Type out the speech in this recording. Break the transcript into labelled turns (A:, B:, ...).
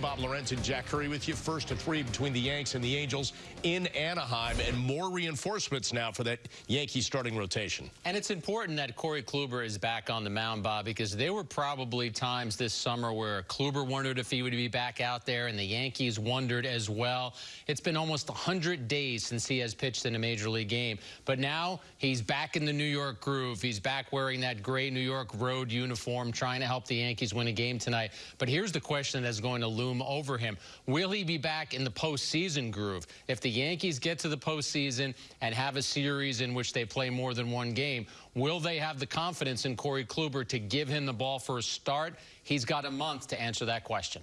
A: Bob Lorenz and Jack Curry with you. First to three between the Yanks and the Angels in Anaheim, and more reinforcements now for that Yankee starting rotation.
B: And it's important that Corey Kluber is back on the mound, Bob, because there were probably times this summer where Kluber wondered if he would be back out there, and the Yankees wondered as well. It's been almost 100 days since he has pitched in a major league game, but now he's back in the New York groove. He's back wearing that gray New York road uniform, trying to help the Yankees win a game tonight. But here's the question that's going to loom loom over him. Will he be back in the postseason groove? If the Yankees get to the postseason and have a series in which they play more than one game, will they have the confidence in Corey Kluber to give him the ball for a start? He's got a month to answer that question.